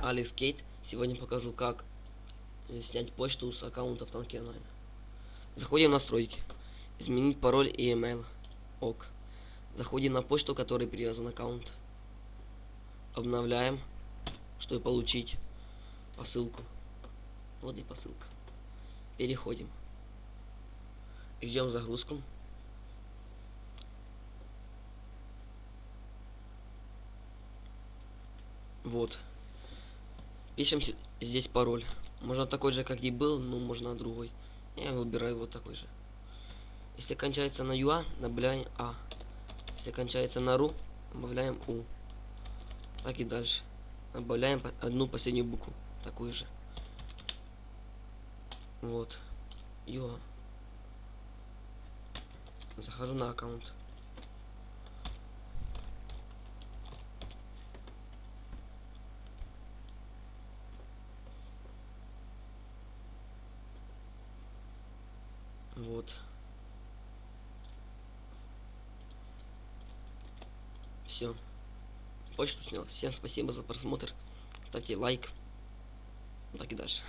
Кейт. Сегодня покажу, как э, снять почту с аккаунта в Танке Онлайн. Заходим в настройки. Изменить пароль и email. Ок. Заходим на почту, которой привязан аккаунт. Обновляем, чтобы получить посылку. Вот и посылка. Переходим. Ждем загрузку. Вот. Пишем здесь пароль. Можно такой же, как и был, но можно другой. Я выбираю вот такой же. Если кончается на юа, добавляем А. Если кончается на ру, добавляем У. Так и дальше. Добавляем одну последнюю букву. Такую же. Вот. Юа. Захожу на аккаунт. Вот. Все. Почту снял. Всем спасибо за просмотр. Ставьте лайк. Так и дальше.